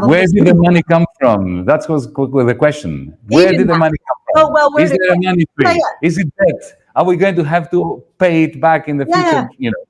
Where did the money come from? That was the question. Where did the money come from? Oh, well, where is there a money tree? Is it debt? Are we going to have to pay it back in the future? You know,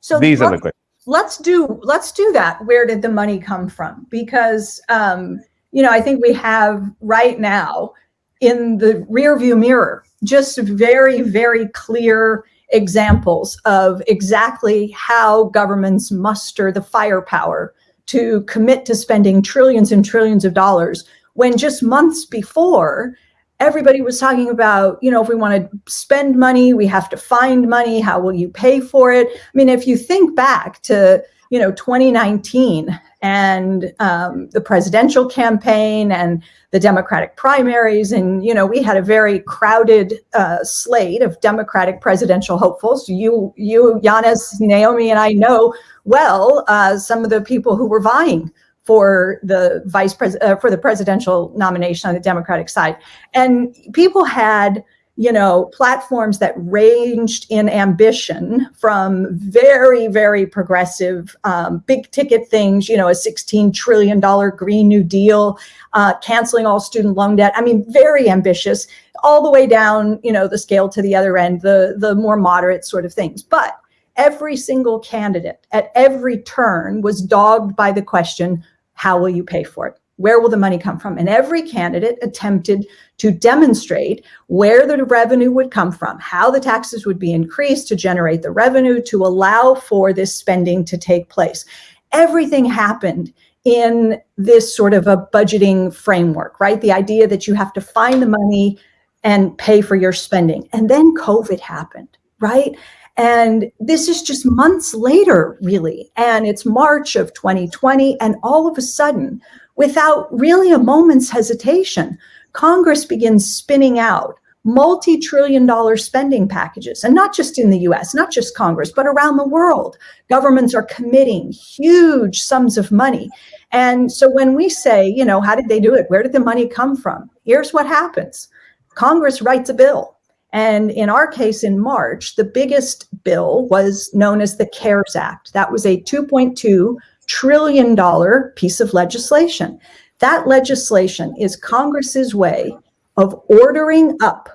So these are the questions. let's do let's do that where did the money come from because um you know i think we have right now in the rear view mirror just very very clear examples of exactly how governments muster the firepower to commit to spending trillions and trillions of dollars when just months before everybody was talking about you know if we want to spend money we have to find money how will you pay for it? I mean, if you think back to you know 2019 and um, the presidential campaign and the Democratic primaries, and you know we had a very crowded uh, slate of Democratic presidential hopefuls. You, you, Yanis, Naomi, and I know well uh, some of the people who were vying for the vice pres uh, for the presidential nomination on the Democratic side, and people had you know, platforms that ranged in ambition from very, very progressive, um, big ticket things, you know, a $16 trillion Green New Deal, uh, canceling all student loan debt. I mean, very ambitious, all the way down, you know, the scale to the other end, the, the more moderate sort of things. But every single candidate at every turn was dogged by the question, how will you pay for it? Where will the money come from? And every candidate attempted to demonstrate where the revenue would come from, how the taxes would be increased to generate the revenue to allow for this spending to take place. Everything happened in this sort of a budgeting framework, right? The idea that you have to find the money and pay for your spending. And then COVID happened, right? And this is just months later, really. And it's March of 2020. And all of a sudden, without really a moment's hesitation, Congress begins spinning out multi-trillion dollar spending packages. And not just in the US not just Congress but around the world. Governments are committing huge sums of money. And so when we say you know how did they do it? Where did the money come from? Here's what happens. Congress writes a bill. And in our case in March the biggest bill was known as the CARES Act. That was a 2.2 trillion dollar piece of legislation that legislation is Congress's way of ordering up,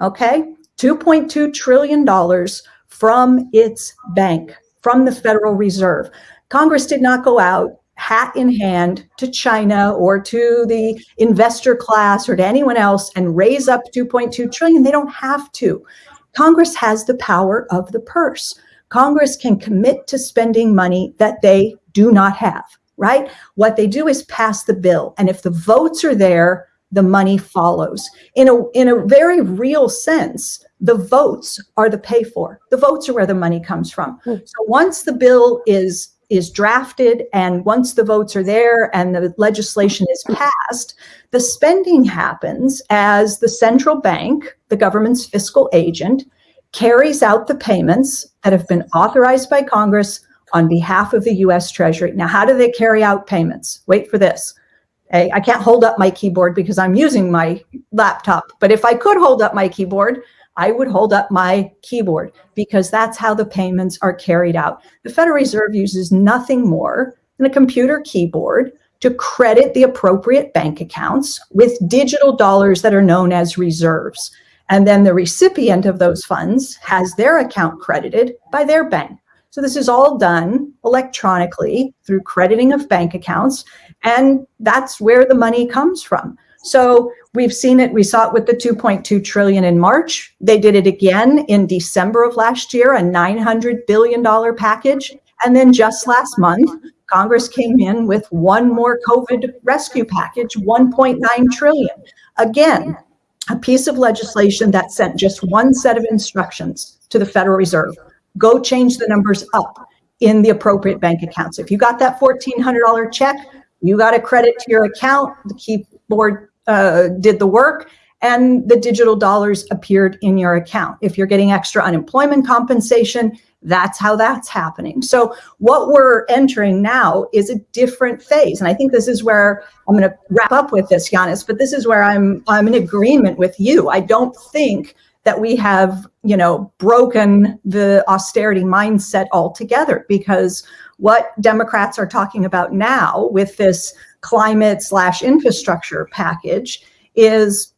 okay, $2.2 trillion from its bank, from the Federal Reserve. Congress did not go out hat in hand to China or to the investor class or to anyone else and raise up 2.2 trillion. They don't have to. Congress has the power of the purse. Congress can commit to spending money that they do not have right? What they do is pass the bill. And if the votes are there, the money follows. In a, in a very real sense, the votes are the pay for. The votes are where the money comes from. Hmm. So once the bill is is drafted and once the votes are there and the legislation is passed, the spending happens as the central bank, the government's fiscal agent, carries out the payments that have been authorized by Congress on behalf of the US Treasury. Now, how do they carry out payments? Wait for this. Okay, I can't hold up my keyboard because I'm using my laptop, but if I could hold up my keyboard, I would hold up my keyboard because that's how the payments are carried out. The Federal Reserve uses nothing more than a computer keyboard to credit the appropriate bank accounts with digital dollars that are known as reserves. And then the recipient of those funds has their account credited by their bank. So this is all done electronically through crediting of bank accounts. And that's where the money comes from. So we've seen it, we saw it with the 2.2 trillion in March. They did it again in December of last year, a $900 billion package. And then just last month, Congress came in with one more COVID rescue package, 1.9 trillion. Again, a piece of legislation that sent just one set of instructions to the Federal Reserve. Go change the numbers up in the appropriate bank accounts. If you got that $1,400 check, you got a credit to your account, the keyboard uh, did the work, and the digital dollars appeared in your account. If you're getting extra unemployment compensation, that's how that's happening. So what we're entering now is a different phase. And I think this is where I'm going to wrap up with this, Yanis, but this is where I'm, I'm in agreement with you. I don't think that we have, you know, broken the austerity mindset altogether because what Democrats are talking about now with this climate slash infrastructure package is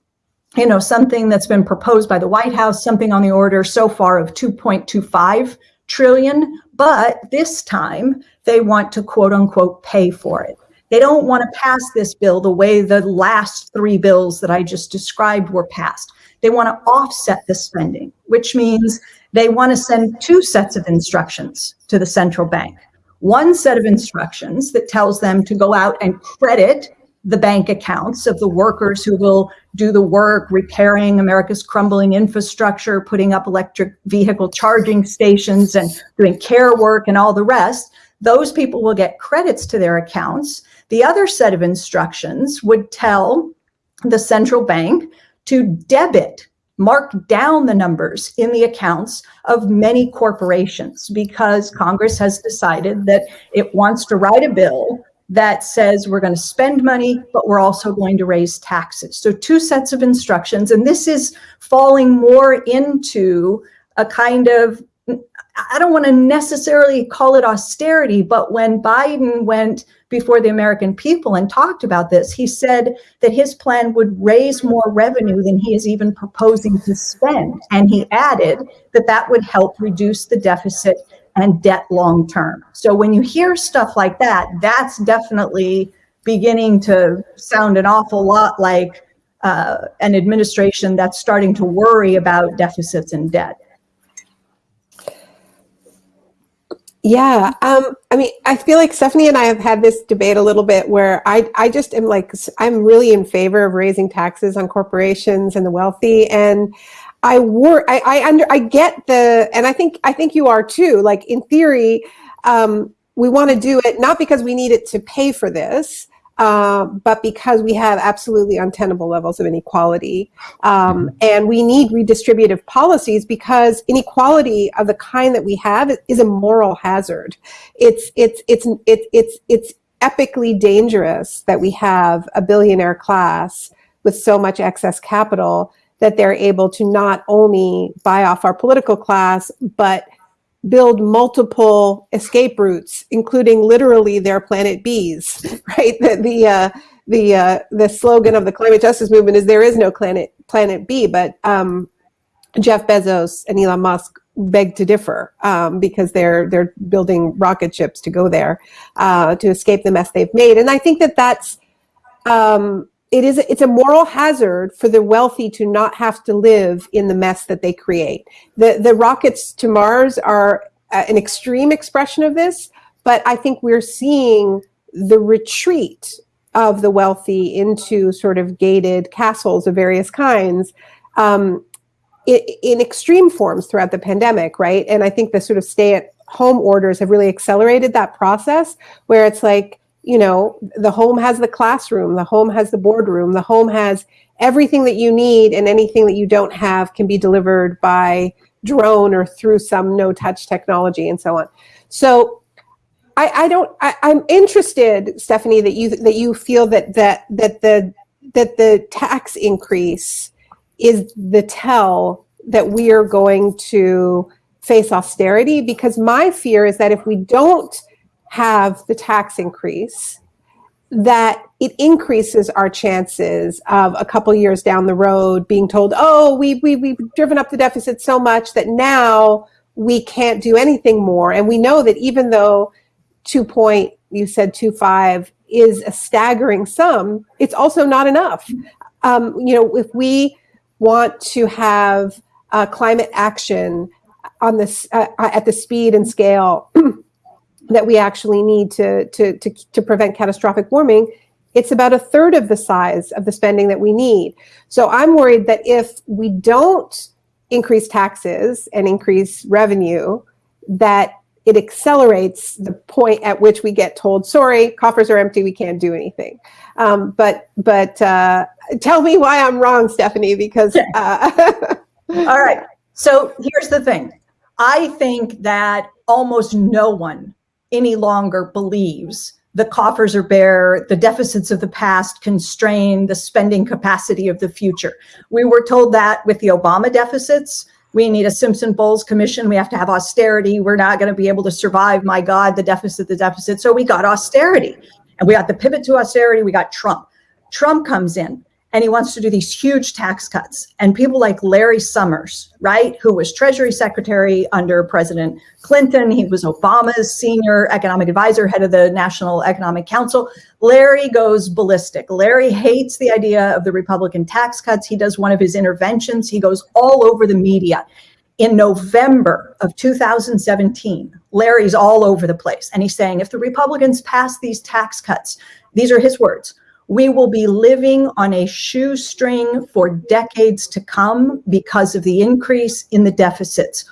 you know, something that's been proposed by the White House, something on the order so far of 2.25 trillion, but this time they want to quote unquote pay for it. They don't want to pass this bill the way the last three bills that I just described were passed. They want to offset the spending, which means they want to send two sets of instructions to the central bank. One set of instructions that tells them to go out and credit the bank accounts of the workers who will do the work repairing America's crumbling infrastructure, putting up electric vehicle charging stations and doing care work and all the rest. Those people will get credits to their accounts. The other set of instructions would tell the central bank to debit mark down the numbers in the accounts of many corporations because Congress has decided that it wants to write a bill that says we're going to spend money, but we're also going to raise taxes. So two sets of instructions. And this is falling more into a kind of, I don't want to necessarily call it austerity, but when Biden went before the American people and talked about this, he said that his plan would raise more revenue than he is even proposing to spend. And he added that that would help reduce the deficit and debt long term. So when you hear stuff like that, that's definitely beginning to sound an awful lot like uh, an administration that's starting to worry about deficits and debt. Yeah, um, I mean, I feel like Stephanie and I have had this debate a little bit where I, I just am like, I'm really in favor of raising taxes on corporations and the wealthy. And I work, I, I under, I get the, and I think, I think you are too, like in theory, um, we want to do it not because we need it to pay for this, uh, but because we have absolutely untenable levels of inequality. Um, and we need redistributive policies because inequality of the kind that we have is a moral hazard. It's, it's, it's, it's, it's, it's epically dangerous that we have a billionaire class with so much excess capital that they're able to not only buy off our political class, but build multiple escape routes, including literally their planet Bs, right? The, the, uh, the, uh, the slogan of the climate justice movement is there is no planet, planet B, but um, Jeff Bezos and Elon Musk beg to differ um, because they're they're building rocket ships to go there uh, to escape the mess they've made. And I think that that's um, it is it's a moral hazard for the wealthy to not have to live in the mess that they create. The the rockets to Mars are uh, an extreme expression of this, but I think we're seeing the retreat of the wealthy into sort of gated castles of various kinds um, in, in extreme forms throughout the pandemic, right? And I think the sort of stay at home orders have really accelerated that process where it's like you know, the home has the classroom, the home has the boardroom, the home has everything that you need and anything that you don't have can be delivered by drone or through some no touch technology and so on. So I, I don't, I, I'm interested, Stephanie, that you, that you feel that, that, that the, that the tax increase is the tell that we are going to face austerity because my fear is that if we don't have the tax increase, that it increases our chances of a couple years down the road being told, oh, we, we, we've driven up the deficit so much that now we can't do anything more. And we know that even though two point, you said two five is a staggering sum, it's also not enough. Um, you know, if we want to have uh, climate action on this uh, at the speed and scale that we actually need to, to, to, to prevent catastrophic warming, it's about a third of the size of the spending that we need. So I'm worried that if we don't increase taxes and increase revenue, that it accelerates the point at which we get told, sorry, coffers are empty, we can't do anything. Um, but but uh, tell me why I'm wrong, Stephanie, because. Uh, All right. So here's the thing. I think that almost no one any longer believes the coffers are bare, the deficits of the past constrain the spending capacity of the future. We were told that with the Obama deficits. We need a Simpson-Bowles commission. We have to have austerity. We're not going to be able to survive. My God, the deficit, the deficit. So we got austerity. And we got the pivot to austerity, we got Trump. Trump comes in and he wants to do these huge tax cuts. And people like Larry Summers, right, who was Treasury Secretary under President Clinton, he was Obama's senior economic advisor, head of the National Economic Council. Larry goes ballistic. Larry hates the idea of the Republican tax cuts. He does one of his interventions, he goes all over the media. In November of 2017, Larry's all over the place. And he's saying, if the Republicans pass these tax cuts, these are his words, we will be living on a shoestring for decades to come because of the increase in the deficits.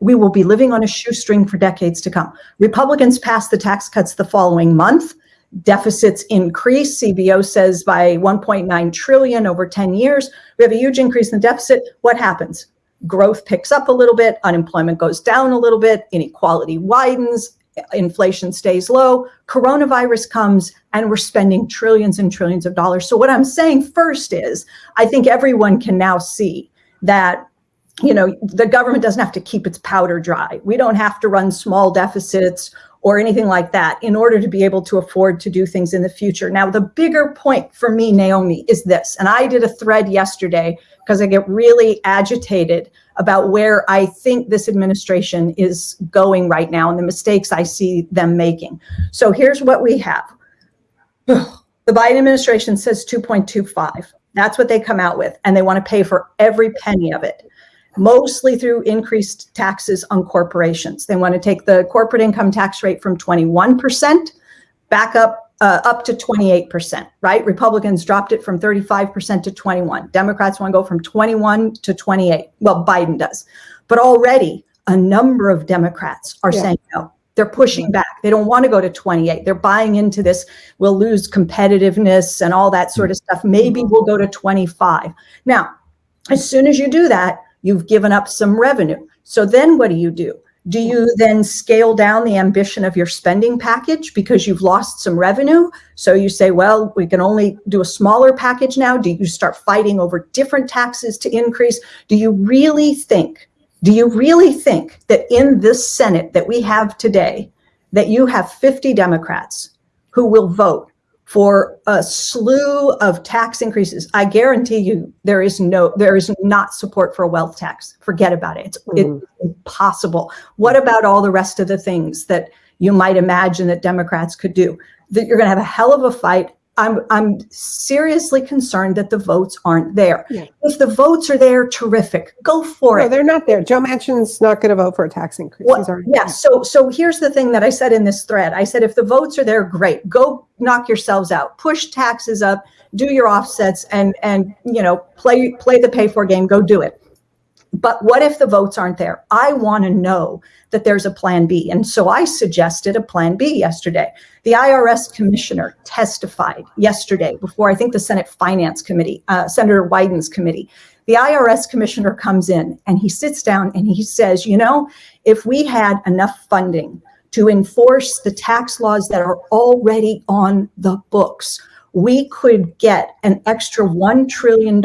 We will be living on a shoestring for decades to come. Republicans passed the tax cuts the following month. Deficits increase. CBO says by 1.9 trillion over 10 years. We have a huge increase in the deficit. What happens? Growth picks up a little bit, unemployment goes down a little bit, inequality widens, inflation stays low, coronavirus comes, and we're spending trillions and trillions of dollars. So what I'm saying first is, I think everyone can now see that you know the government doesn't have to keep its powder dry. We don't have to run small deficits or anything like that in order to be able to afford to do things in the future. Now, the bigger point for me, Naomi, is this, and I did a thread yesterday because I get really agitated about where I think this administration is going right now and the mistakes I see them making. So here's what we have. The Biden administration says 2.25. That's what they come out with, and they want to pay for every penny of it, mostly through increased taxes on corporations. They want to take the corporate income tax rate from 21% back up uh, up to 28%, right? Republicans dropped it from 35% to 21. Democrats want to go from 21 to 28. Well, Biden does. But already a number of Democrats are yeah. saying no. They're pushing back. They don't want to go to 28. They're buying into this. We'll lose competitiveness and all that sort of stuff. Maybe we'll go to 25. Now, as soon as you do that, you've given up some revenue. So then what do you do? Do you then scale down the ambition of your spending package because you've lost some revenue? So you say, well, we can only do a smaller package now. Do you start fighting over different taxes to increase? Do you really think, do you really think that in this Senate that we have today, that you have 50 Democrats who will vote for a slew of tax increases. I guarantee you there is no, there is not support for a wealth tax. Forget about it. It's, mm. it's impossible. What about all the rest of the things that you might imagine that Democrats could do? That you're going to have a hell of a fight I'm I'm seriously concerned that the votes aren't there. Yeah. If the votes are there, terrific. Go for no, it. they're not there. Joe Manchin's not going to vote for a tax increase. Well, yeah. So so here's the thing that I said in this thread. I said if the votes are there, great. Go knock yourselves out. Push taxes up. Do your offsets and and you know play play the pay for game. Go do it. But what if the votes aren't there? I want to know that there's a plan B. And so I suggested a plan B yesterday. The IRS commissioner testified yesterday before I think the Senate Finance Committee, uh, Senator Wyden's committee. The IRS commissioner comes in and he sits down and he says, you know, if we had enough funding to enforce the tax laws that are already on the books, we could get an extra $1 trillion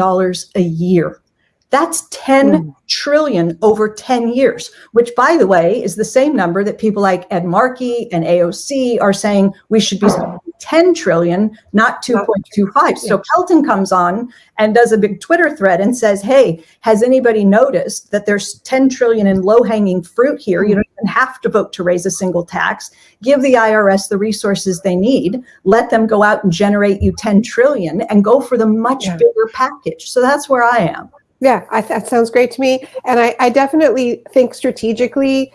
a year that's 10 mm. trillion over 10 years, which by the way, is the same number that people like Ed Markey and AOC are saying we should be spending 10 trillion, not 2.25. So Kelton comes on and does a big Twitter thread and says, hey, has anybody noticed that there's 10 trillion in low hanging fruit here? You don't even have to vote to raise a single tax. Give the IRS the resources they need. Let them go out and generate you 10 trillion and go for the much yeah. bigger package. So that's where I am. Yeah, I, that sounds great to me. And I, I definitely think strategically,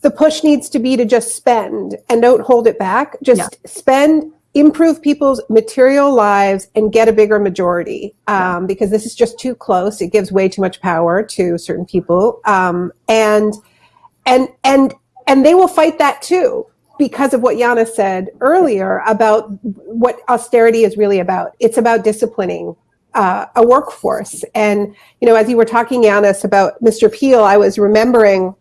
the push needs to be to just spend and don't hold it back. Just yeah. spend, improve people's material lives and get a bigger majority um, because this is just too close. It gives way too much power to certain people. Um, and, and, and, and they will fight that too because of what Yana said earlier about what austerity is really about. It's about disciplining uh, a workforce. And, you know, as you were talking, Yanis, about Mr. Peel, I was remembering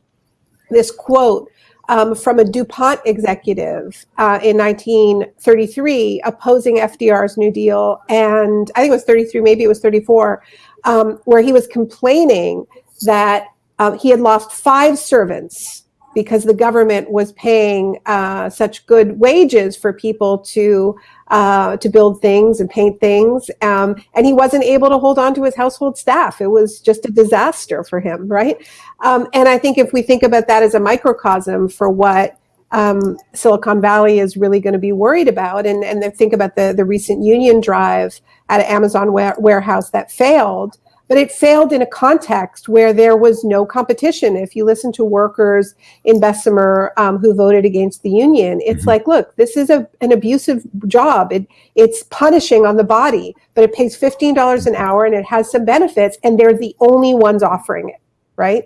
this quote um, from a DuPont executive uh, in 1933 opposing FDR's New Deal. And I think it was 33, maybe it was 34, um, where he was complaining that um, he had lost five servants because the government was paying uh, such good wages for people to uh, to build things and paint things, um, and he wasn't able to hold on to his household staff. It was just a disaster for him, right? Um, and I think if we think about that as a microcosm for what um, Silicon Valley is really going to be worried about, and and think about the the recent union drive at an Amazon warehouse that failed but it failed in a context where there was no competition. If you listen to workers in Bessemer um, who voted against the union, it's mm-hmm. like, look, this is a, an abusive job. It, it's punishing on the body, but it pays $15 an hour and it has some benefits, and they're the only ones offering it, right?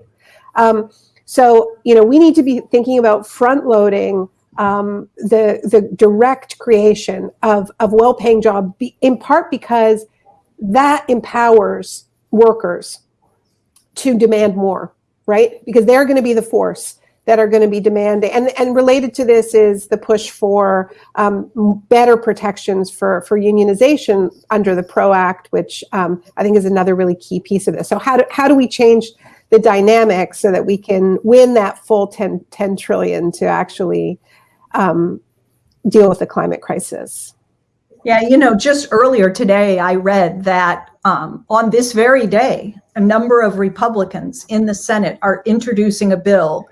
Um, so, you know, we need to be thinking about front loading um, the, the direct creation of, of well-paying job, be, in part because that empowers workers to demand more, right? Because they're going to be the force that are going to be demanding. And, and related to this is the push for um, better protections for, for unionization under the PRO Act, which um, I think is another really key piece of this. So how do, how do we change the dynamics so that we can win that full 10, 10 trillion to actually um, deal with the climate crisis? Yeah, you know, just earlier today, I read that um, on this very day, a number of Republicans in the Senate are introducing a bill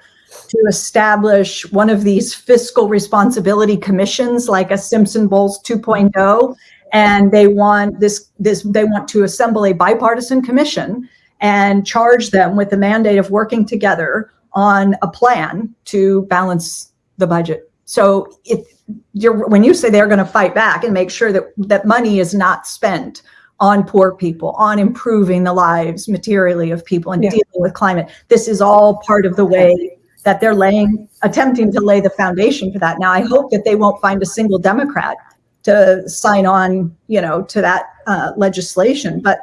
to establish one of these fiscal responsibility commissions, like a Simpson Bowles 2.0, and they want this this they want to assemble a bipartisan commission and charge them with the mandate of working together on a plan to balance the budget. So if you're when you say they're going to fight back and make sure that that money is not spent on poor people, on improving the lives materially of people and yeah. dealing with climate, this is all part of the way that they're laying, attempting to lay the foundation for that. Now, I hope that they won't find a single Democrat to sign on, you know, to that uh, legislation. But,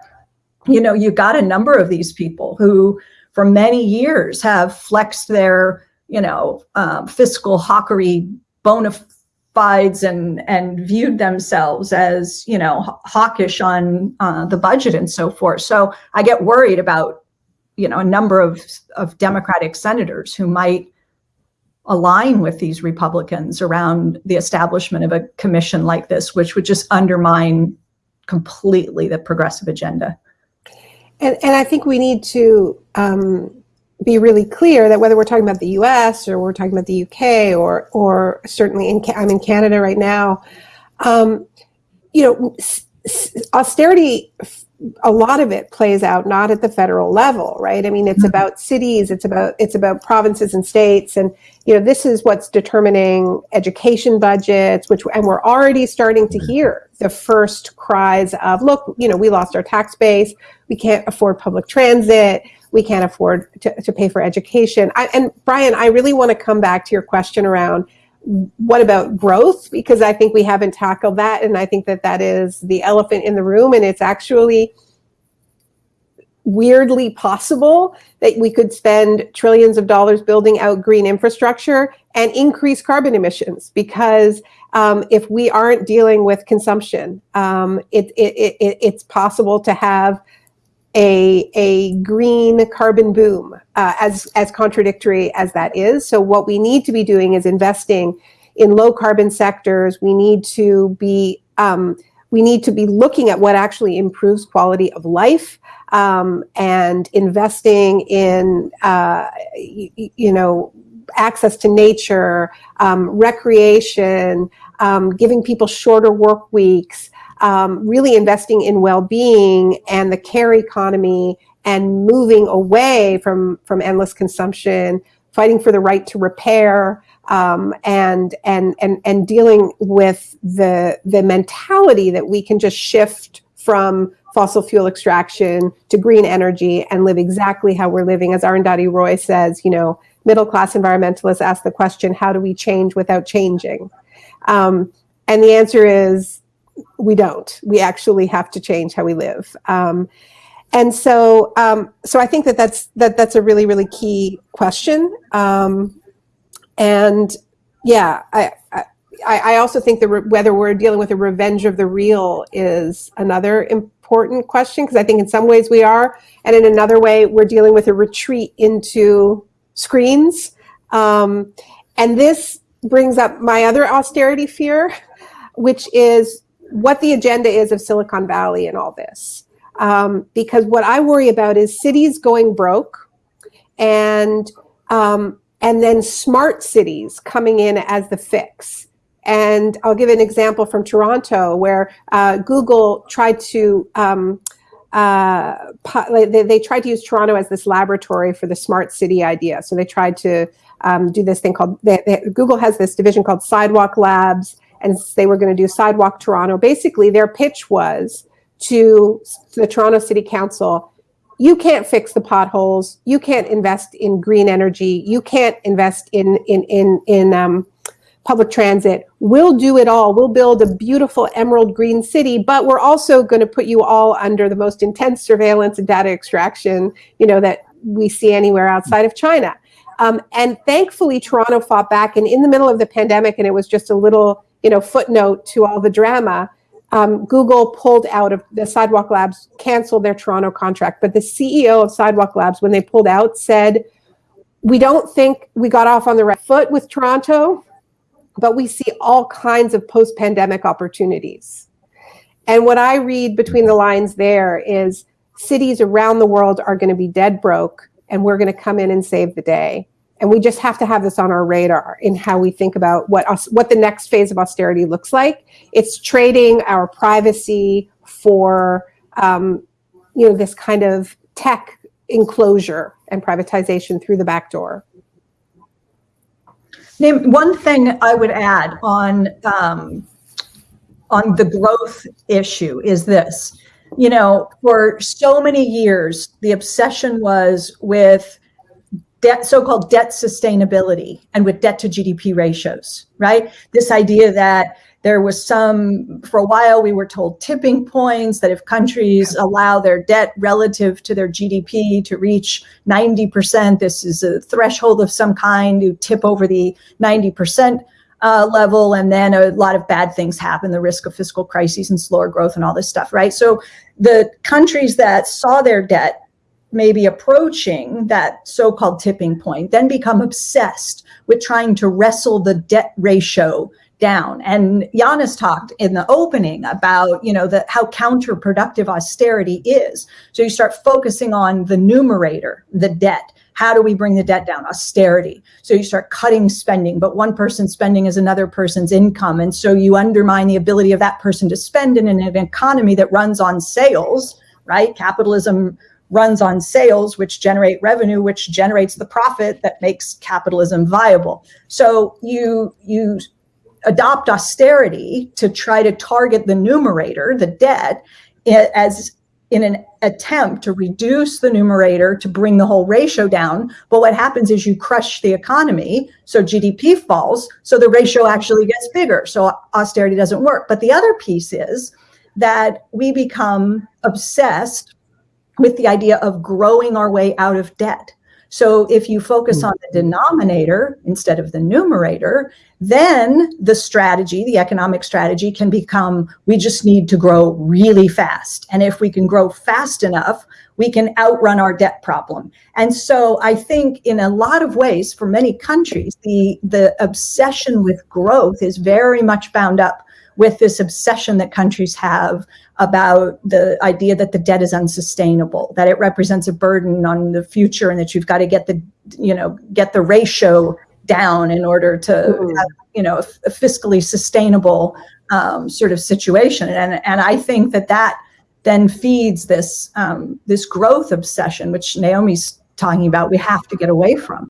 you know, you've got a number of these people who for many years have flexed their, you know, um, fiscal hawkery bona fides and and viewed themselves as you know hawkish on uh, the budget and so forth. So I get worried about you know a number of of Democratic senators who might align with these Republicans around the establishment of a commission like this, which would just undermine completely the progressive agenda. And, and I think we need to um, be really clear that whether we're talking about the U.S. or we're talking about the U.K. or or certainly in I'm in Canada right now, um, you know, austerity. A lot of it plays out not at the federal level, right? I mean, it's mm-hmm. about cities, it's about it's about provinces and states, and you know, this is what's determining education budgets. Which and we're already starting to hear the first cries of, look, you know, we lost our tax base, we can't afford public transit we can't afford to, to pay for education. I, and Brian, I really want to come back to your question around what about growth? Because I think we haven't tackled that. And I think that that is the elephant in the room. And it's actually weirdly possible that we could spend trillions of dollars building out green infrastructure and increase carbon emissions because um, if we aren't dealing with consumption, um, it, it, it, it's possible to have a, a green carbon boom, uh, as, as contradictory as that is. So what we need to be doing is investing in low carbon sectors. We need to be um, we need to be looking at what actually improves quality of life um, and investing in uh, you know access to nature, um, recreation, um, giving people shorter work weeks, um, really investing in well-being and the care economy and moving away from, from endless consumption, fighting for the right to repair, um, and, and, and, and dealing with the, the mentality that we can just shift from fossil fuel extraction to green energy and live exactly how we're living. As Arundhati Roy says, you know, middle class environmentalists ask the question, how do we change without changing? Um, and the answer is we don't. We actually have to change how we live. Um, and so, um, so I think that that's that that's a really really key question. Um, and yeah, I, I I also think that whether we're dealing with a revenge of the real is another important question because I think in some ways we are, and in another way we're dealing with a retreat into screens Um, and this brings up my other austerity fear, which is what the agenda is of Silicon Valley and all this. Um, because what I worry about is cities going broke and um, and then smart cities coming in as the fix. And I'll give an example from Toronto where uh, Google tried to um, uh, they, they, tried to use Toronto as this laboratory for the smart city idea. So they tried to um, do this thing called they, they, Google has this division called Sidewalk Labs, and they were going to do Sidewalk Toronto. Basically, their pitch was to the Toronto City Council you can't fix the potholes. You can't invest in green energy. You can't invest in in in in um, public transit. We'll do it all. We'll build a beautiful emerald green city, but we're also going to put you all under the most intense surveillance and data extraction, you know, that we see anywhere outside of China. Um, and thankfully, Toronto fought back. And in the middle of the pandemic, and it was just a little, you know, footnote to all the drama um, Google pulled out of the Sidewalk Labs, canceled their Toronto contract. But the CEO of Sidewalk Labs, when they pulled out, said, We don't think we got off on the right foot with Toronto, but we see all kinds of post pandemic opportunities. And what I read between the lines there is cities around the world are going to be dead broke, and we're going to come in and save the day and we just have to have this on our radar in how we think about what us, what the next phase of austerity looks like. It's trading our privacy for um, you know this kind of tech enclosure and privatization through the back door. Naomi one thing I would add on um, on the growth issue is this. You know, for so many years, the obsession was with debt, so-called debt sustainability and with debt to GDP ratios, right? This idea that there was some, for a while we were told tipping points that if countries allow their debt relative to their GDP to reach 90%, this is a threshold of some kind, you tip over the 90% uh, level and then a lot of bad things happen, the risk of fiscal crises and slower growth and all this stuff, right? So the countries that saw their debt maybe approaching that so-called tipping point, then become obsessed with trying to wrestle the debt ratio down. And Yanis talked in the opening about, you know, the, how counterproductive austerity is. So you start focusing on the numerator, the debt. How do we bring the debt down? Austerity. So you start cutting spending, but one person's spending is another person's income. And so you undermine the ability of that person to spend in an economy that runs on sales, right? Capitalism runs on sales, which generate revenue, which generates the profit that makes capitalism viable. So you, you adopt austerity to try to target the numerator, the debt, as in an attempt to reduce the numerator to bring the whole ratio down. But what happens is you crush the economy, so GDP falls, so the ratio actually gets bigger. So austerity doesn't work. But the other piece is that we become obsessed with the idea of growing our way out of debt. So if you focus hmm. on the denominator instead of the numerator, then the strategy, the economic strategy can become, we just need to grow really fast. And if we can grow fast enough, we can outrun our debt problem. And so I think in a lot of ways, for many countries, the, the obsession with growth is very much bound up with this obsession that countries have about the idea that the debt is unsustainable, that it represents a burden on the future and that you've got to get the, you know, get the ratio down in order to mm. have, you know, a, a fiscally sustainable um, sort of situation. And, and I think that that then feeds this, um, this growth obsession, which Naomi's talking about, we have to get away from.